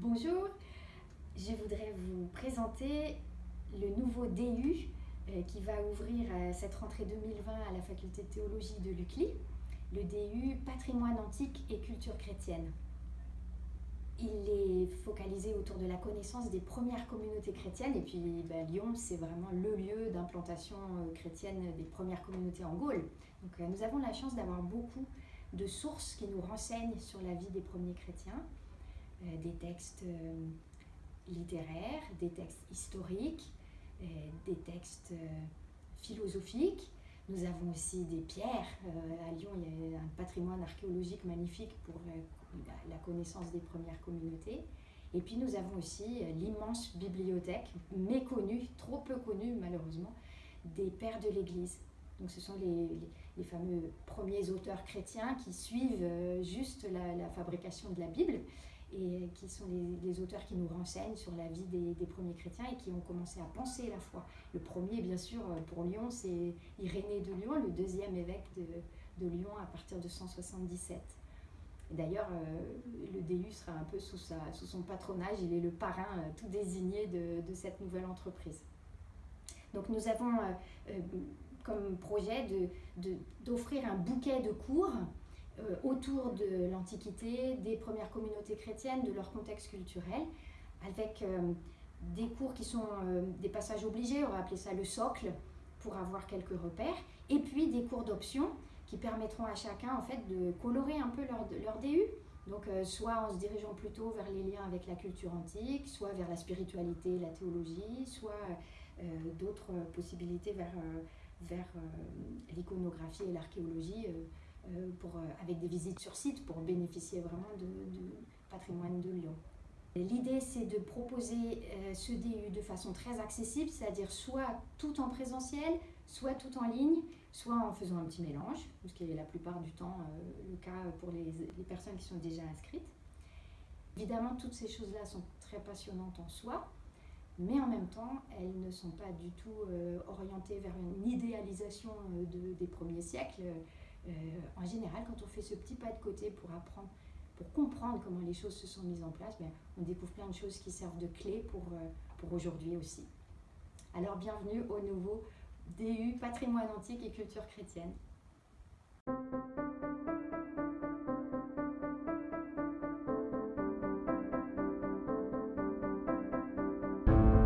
Bonjour, je voudrais vous présenter le nouveau DU euh, qui va ouvrir euh, cette rentrée 2020 à la faculté de théologie de l'UCLI, le DU Patrimoine antique et culture chrétienne. Il est focalisé autour de la connaissance des premières communautés chrétiennes et puis ben, Lyon c'est vraiment le lieu d'implantation euh, chrétienne des premières communautés en Gaule. Donc nous avons la chance d'avoir beaucoup de sources qui nous renseignent sur la vie des premiers chrétiens, des textes littéraires, des textes historiques, euh, des textes euh, philosophiques. Nous avons aussi des pierres. Euh, à Lyon, il y a un patrimoine archéologique magnifique pour la connaissance des premières communautés. Et puis nous avons aussi l'immense bibliothèque, méconnue, trop peu connue malheureusement, des pères de l'Église. Donc ce sont les, fameux premiers auteurs chrétiens qui suivent juste la, fabrication de la Bible et qui sont les, auteurs qui nous renseignent sur la vie des, premiers chrétiens et qui ont commencé à penser la foi. Le premier, bien sûr, pour Lyon, c'est Irénée de Lyon, le deuxième évêque de, de Lyon à partir de 177. D'ailleurs, euh, le DU sera un peu sous, son patronage, il est le parrain euh, tout désigné de, de, cette nouvelle entreprise. Donc nous avons euh, comme projet d'offrir de, un bouquet de cours euh, autour de l'Antiquité, des premières communautés chrétiennes, de leur contexte culturel, avec euh, des cours qui sont euh, des passages obligés, on va appeler ça le socle, pour avoir quelques repères, et puis des cours d'option qui permettront à chacun en fait de colorer un peu leur, leur DU. Donc soit en se dirigeant plutôt vers les liens avec la culture antique, soit vers la spiritualité, la théologie, soit d'autres possibilités vers, vers l'iconographie et l'archéologie euh, pour, euh, avec des visites sur site pour bénéficier vraiment du patrimoine de Lyon. L'idée, c'est de proposer euh, ce DU de façon très accessible, c'est-à-dire soit tout en présentiel, soit tout en ligne, soit en faisant un petit mélange, ce qui est la plupart du temps le cas pour les, personnes qui sont déjà inscrites. Évidemment, toutes ces choses-là sont très passionnantes en soi, mais en même temps, elles ne sont pas du tout orientées vers une idéalisation de, des premiers siècles. Euh, en général, quand on fait ce petit pas de côté pour apprendre, pour comprendre comment les choses se sont mises en place, ben, on découvre plein de choses qui servent de clé euh, pour aujourd'hui aussi. Alors bienvenue au nouveau DU Patrimoine antique et culture chrétienne.